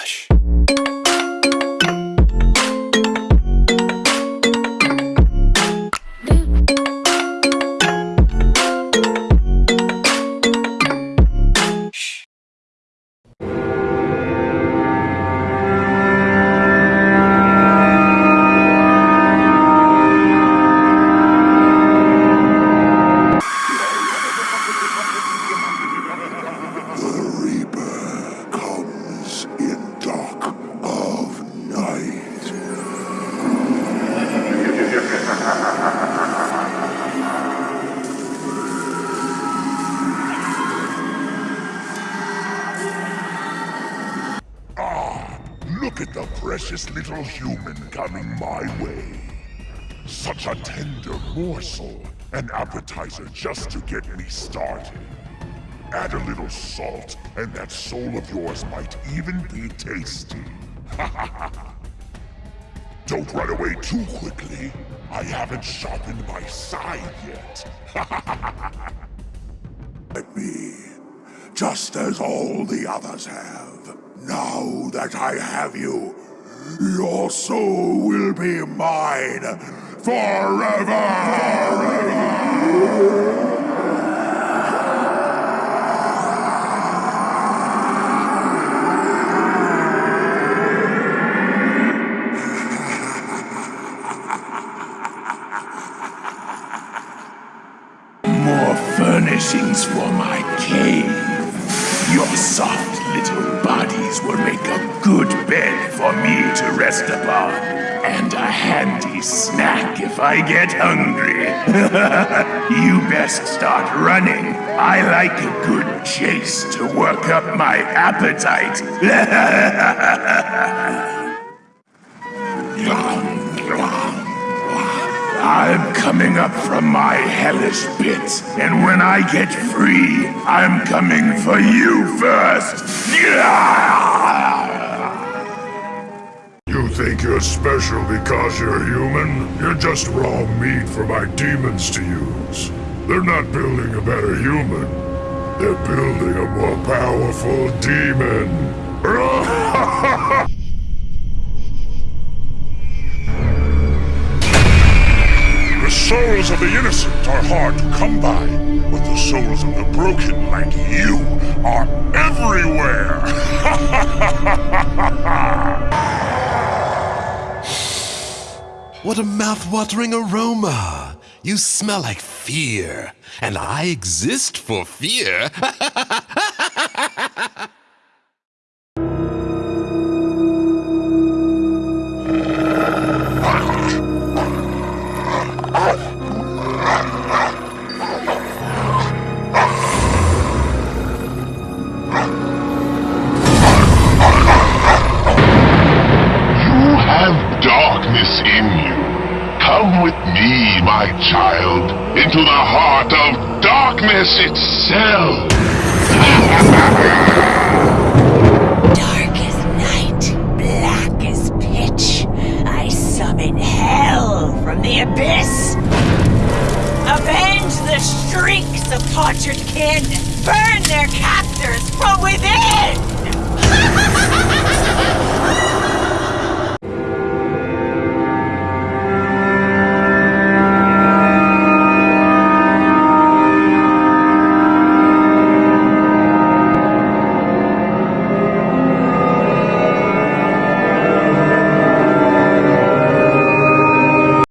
Relaxa. Look at the precious little human coming my way. Such a tender morsel, an appetizer just to get me started. Add a little salt, and that soul of yours might even be tasty. Don't run away too quickly. I haven't sharpened my side yet. Let me, just as all the others have. Now that I have you, your soul will be mine forever! forever! More furnishings for my cave. Your soft little bodies will make a good bed for me to rest upon. And a handy snack if I get hungry. you best start running. I like a good chase to work up my appetite. coming up from my hellish pit, and when I get free, I'm coming for you first. You think you're special because you're human? You're just raw meat for my demons to use. They're not building a better human. They're building a more powerful demon. souls of the innocent are hard to come by, but the souls of the broken like you are everywhere! What a mouth-watering aroma! You smell like fear, and I exist for fear. you. Come with me, my child, into the heart of darkness itself. black as pitch i summon hell from the abyss! Avenge the shrieks of tortured kin! Burn their captives!